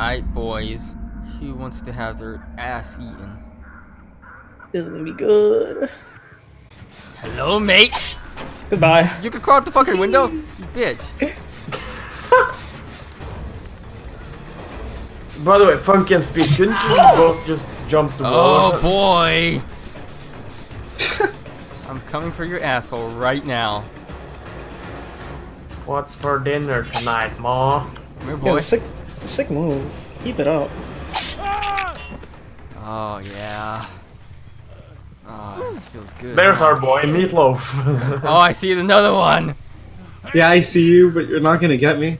Alright, boys. Who wants to have their ass eaten? This is gonna be good. Hello, mate! Goodbye. You can crawl out the fucking window? You bitch. By the way, Funky and Speed, couldn't you both just jump the wall? Oh, boy! I'm coming for your asshole right now. What's for dinner tonight, Ma? Come here, boy. Sick, sick move. Keep it up. Oh, yeah. Oh, this feels good. There's our boy, Meatloaf. Oh, I see another one! Yeah, I see you, but you're not gonna get me.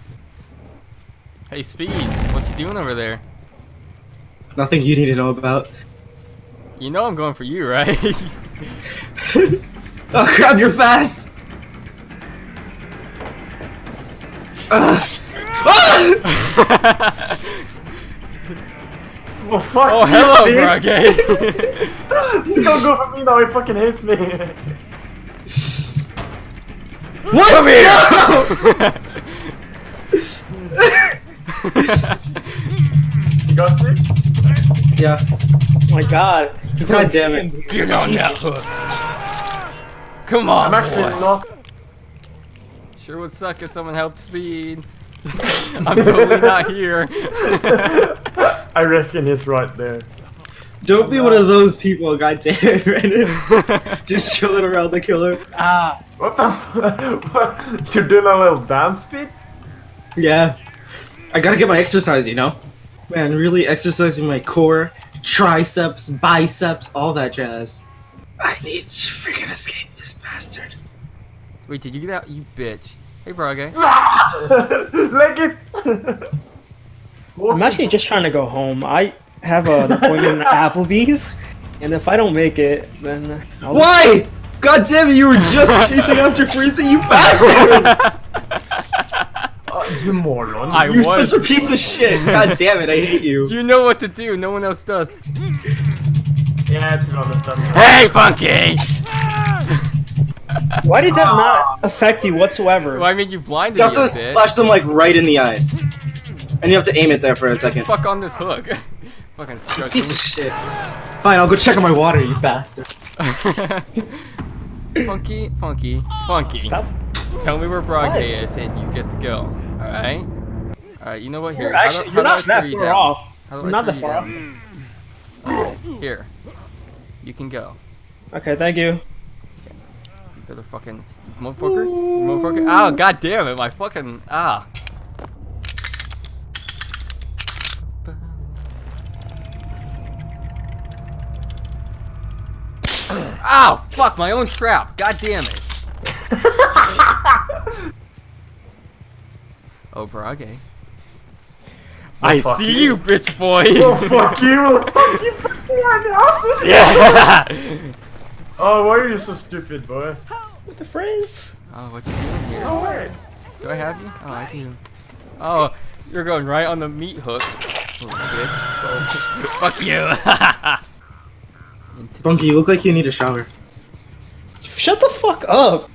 Hey, Speed, what you doing over there? Nothing you need to know about. You know I'm going for you, right? Oh crap, you're fast! Ugh. Ah! well, fuck oh, you, hello, Speed. Brage! He's gonna go for me now, he fucking hates me. What? Come here! No! You got me? Yeah. Oh my god. God damn it. Get on that hook! Come on, I'm actually boy. not. Sure would suck if someone helped Speed. I'm totally not here. I reckon he's right there. Don't be one of those people, god damn it, Brandon. Just chilling around the killer. Ah. What the fuck? What? You're doing a little dance beat? Yeah. I gotta get my exercise, you know? Man, really exercising my core, triceps, biceps, all that jazz. I need to freaking escape this bastard. Wait, did you get out? You bitch. Hey, Brage. Leg it! I'm actually just trying to go home. I have an appointment at Applebee's, and if I don't make it, then I'll Why? God damn it, you were just chasing after Freezing, you bastard! Uh, you moron. I You're was. such a piece of shit. God damn it, I hate you. You know what to do. No one else does. Yeah, to be honest, that's Hey, Funky! Why did that not ah. affect you whatsoever? Well, I mean, you blinded You have to bit. splash them like right in the eyes. And you have to aim it there for a second. Fuck on this hook. Fucking stretching. Piece of shit. Fine, I'll go check on my water, you bastard. funky, funky, funky. Stop. Tell me where Brage is, and you get to go. Alright? Alright, you know what? Here. You're how do- actually, how you're not that far down? off. How do You're I not that you far off. down? Here. You can go. Okay, thank you. You better fucking motherfucker. Motherfucker. Oh god damn it, my fucking ah. Ow! Fuck my own trap. God damn it. oh, Brage. I see you. you, bitch boy. Oh, fuck you! fuck you! yeah. Oh, why are you so stupid, boy? What the phrase? Oh, what you doing here? No way. Do I have you? Oh, I do. Oh, you're going right on the meat hook. Oh, bitch. Fuck you. Into- Funky, you look like you need a shower. Shut the fuck up.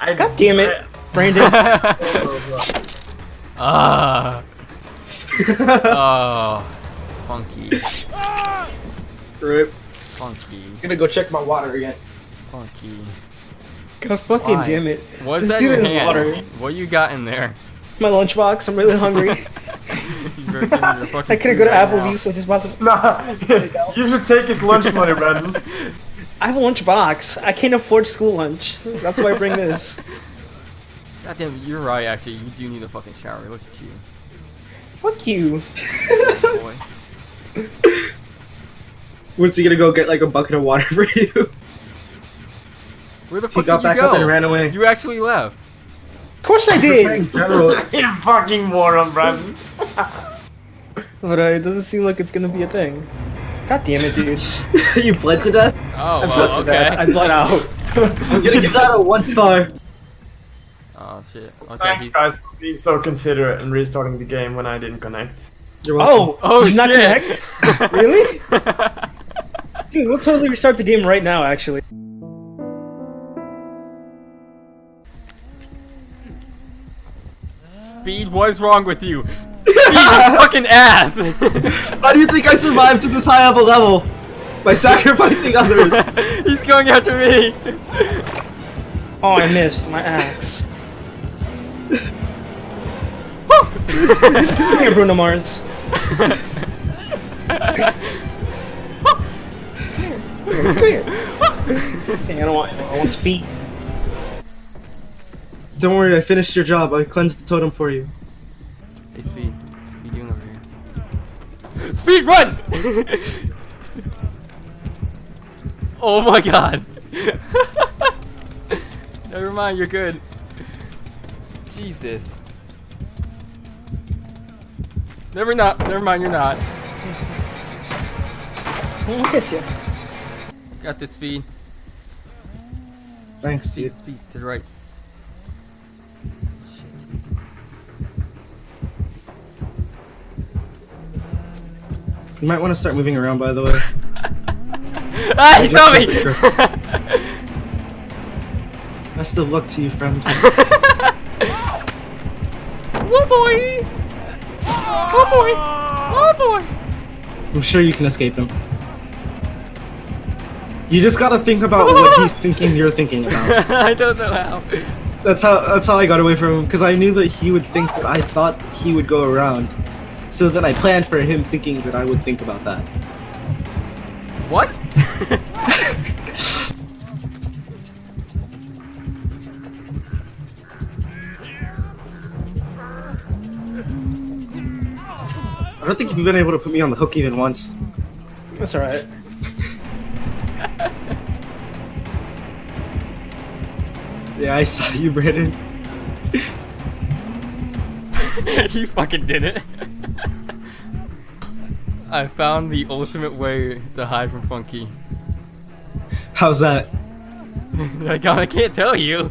I, God damn it, Brandon. Ah. oh. Funky. Rip. Funky. I'm gonna go check my water again. Funky. God fucking Why? damn it. What's This that in dude your water. What you got in there? My lunchbox. I'm really hungry. You better give me your fucking I couldn't go to right. Applebee's, so I just bought some. Nah, you should take his lunch money, Brandon. I have a lunchbox. I can't afford school lunch. so That's why I bring this. God damn, you're right. Actually, you do need a fucking shower. Look at you, Fuck you. boy. When's he gonna go get like a bucket of water for you? Where the He fuck got did you back go? up and ran away. You actually left. Of course I In did. general. you fucking moron, Brandon. But uh, it doesn't seem like it's gonna be a thing. God damn it, dude. you bled to death? Oh, I bled well, to death. I okay. bled out. I'm gonna give that a one star. Oh shit. Okay. Thanks, he's- guys, for being so considerate and restarting the game when I didn't connect. You're welcome. Oh, Oh, did you not shit. connect? really? Dude, we'll totally restart the game right now, actually. Speed, what is wrong with you? Speed, you fucking ass! How do you think I survived to this high of a level? By sacrificing others. He's going after me! Oh, I missed my axe. Come here, Bruno Mars. Come here. Hey, I don't want. I want speed. Don't worry, I finished your job. I cleansed the totem for you. Hey, Speed, what are you doing over here? Speed, run! oh my god. Never mind, you're good. Jesus. Never not. Never mind, you're not. I'll kiss you. Got the speed. Thanks, Speed, dude. speed to the right. Shit. You might want to start moving around, by the way. Ah, he saw me! Best of luck to you, friend. Whoa boy! Whoa boy! Whoa boy! I'm sure you can escape him. You just gotta think about what he's thinking you're thinking about. I don't know how. That's how that's how I got away from him, because I knew that he would think that I thought he would go around. So then I planned for him thinking that I would think about that. What? I don't think you've been able to put me on the hook even once. That's alright. Yeah, I saw you, Brandon. you fucking did it. I found the ultimate way to hide from Funky. How's that? Can't, I can't tell you.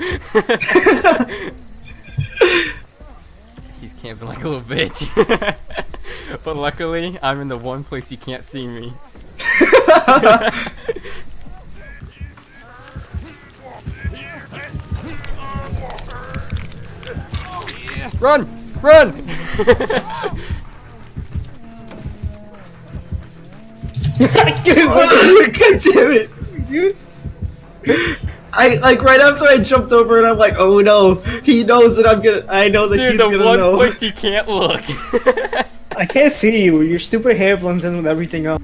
He's camping like a little bitch. but luckily, I'm in the one place he can't see me. Run! Run! God damn it! dude! I like right after I jumped over and I'm like, oh no, he knows that I'm gonna. I know that Dude, he's gonna know. Dude, the one know. place he can't look. I can't see you. Your stupid hair blends in with everything else.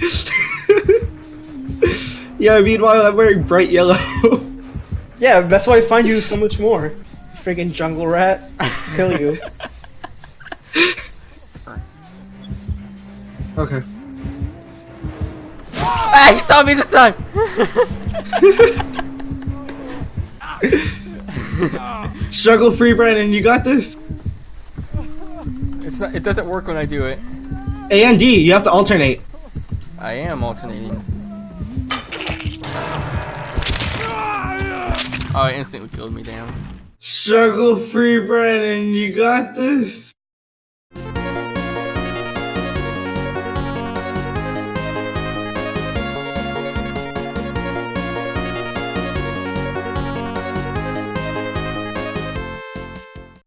yeah, meanwhile I'm wearing bright yellow. Yeah, that's why I find you so much more. You Friggin' jungle rat. Kill you. okay. ah, he saw me this time! Struggle free, Brandon. You got this. It's not. It doesn't work when I do it. A and D. You have to alternate. I am alternating. Oh, it instantly killed me. Damn. Struggle free, Brandon. You got this.